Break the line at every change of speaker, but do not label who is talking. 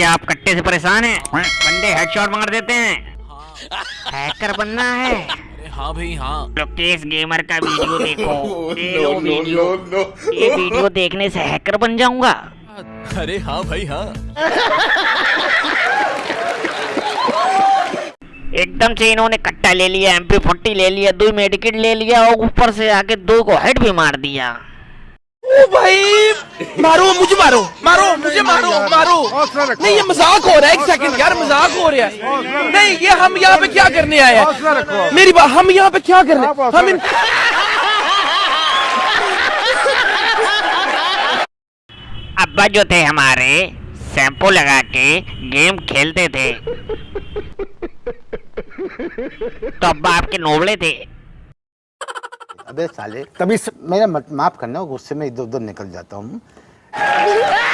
क्या आप कट्टे से परेशान हैं? बंदे हेडशॉट मार देते हैं। हैकर बनना है।
हाँ भाई हाँ।
लोकेश गेमर का वीडियो देखो। ये लो वीडियो ये वीडियो देखने से हैकर बन जाऊँगा।
अरे हाँ भाई हाँ।
एकदम से इन्होंने कट्टा ले लिया एमपी फोर्टी ले लिया दो मेडिकेट ले लिया और ऊपर से आके दो को हेड भी मार दिया।
ओ भाई। मारो मुझे मारो। मारो मुझे मारो मारो। नहीं ये मज़ाक हो रहा है एक सेकंड यार मज़ाक हो रहा है। नहीं ये हम यहाँ पे क्या करने आए हैं? मेरी बात हम यहाँ पे क्या करने हम इन
अब्बा जो थे हमारे शैम्पू लगा के गेम खेलते थे। तो अब्बा आपके नोबड़े थे।
अबे साले। तभी मेरा माफ़ करना गुस्से में इधर उधर निकल जाता हूँ।